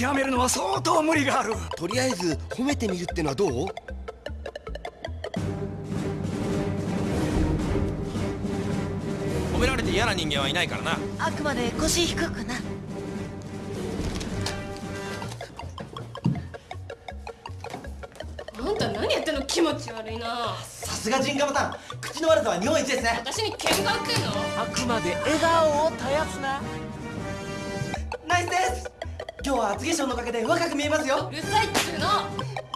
極めるのは相当無理がある。とりあえず褒めてみるってのはどう？褒められて嫌な人間はいないからな。あくまで腰低くな。あんた何やってんの？気持ち悪いな。さすがジンガムタン。口の悪さは日本一ですね。私に喧嘩売ってんの？あくまで笑顔を絶やすな。ナイスです今日は厚化粧のおかげで若く見えますよ。うるさいっつうの。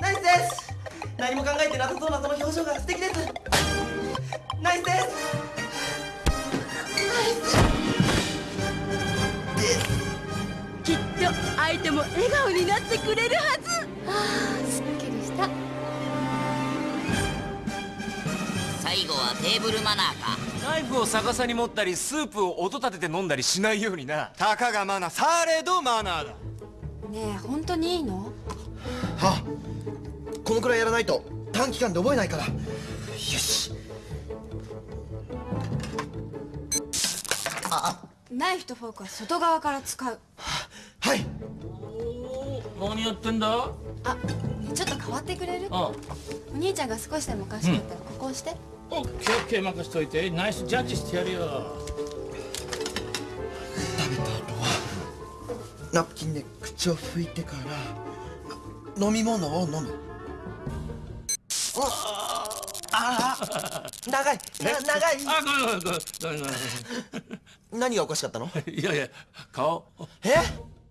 ナイスです。何も考えてなさそうなその表情が素敵です。ナイスです。きっと相手も笑顔になってくれるはず。あーすっきりした。最後はテーブルマナーか。ナイフを逆さに持ったりスープを音立てて飲んだりしないようにな。たかがマナーされどマナーだねえ本当にいいの？はこのくらいやらないと短期間で覚えないから。よし。ナイフとフォークは外側から使う。はい。何やってんだ？あちょっと変わってくれる？あお兄ちゃんが少しでもおかしかったらここ押して、オッケーオッケー任しといて。ナイスジャッジしてやるよナプキンで口を拭いてから飲み物を飲む。ああ長い。な長い。あごめんごめんごめん。何がおかしかったの？いやいや顔。え？